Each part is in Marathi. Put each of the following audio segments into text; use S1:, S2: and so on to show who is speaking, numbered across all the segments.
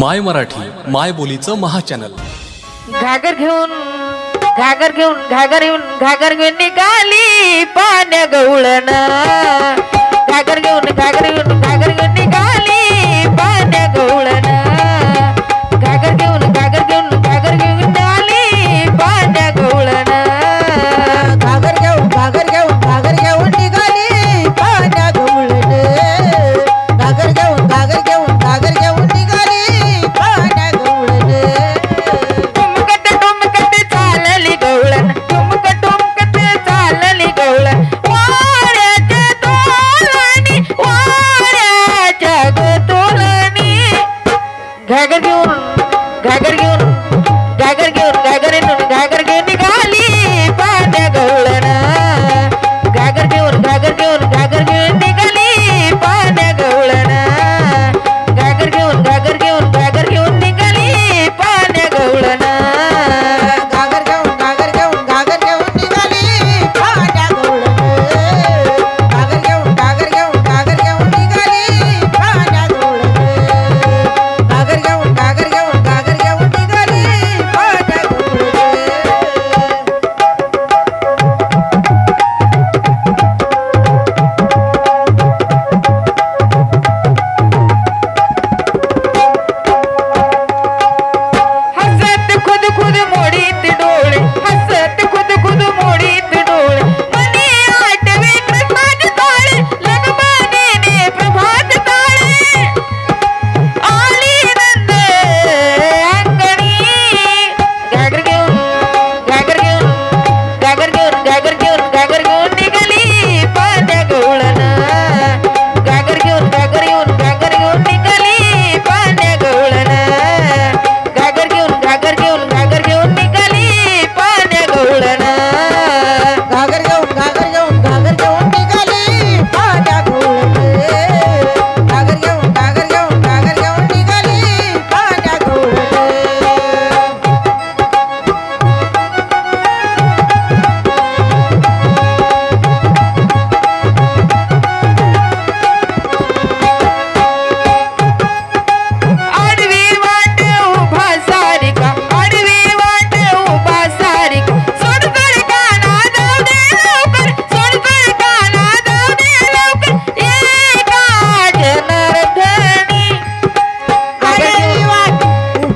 S1: माय मराठी माय बोलीचं महाचॅनल.
S2: घागर घेऊन घागर घेऊन घागर घेऊन घागर घेऊन निघाली पाण्या गवळण.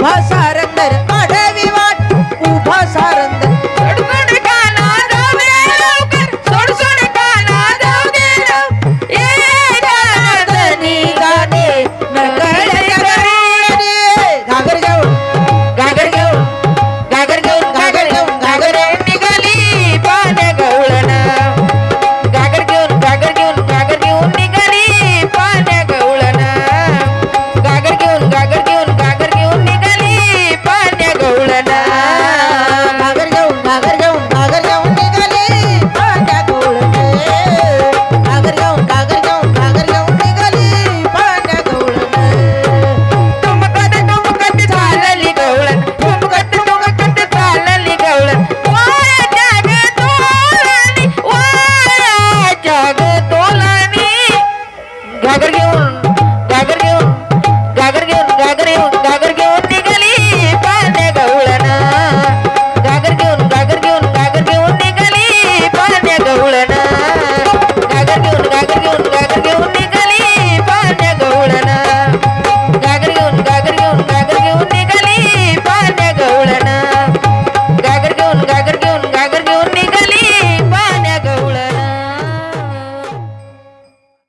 S2: Mas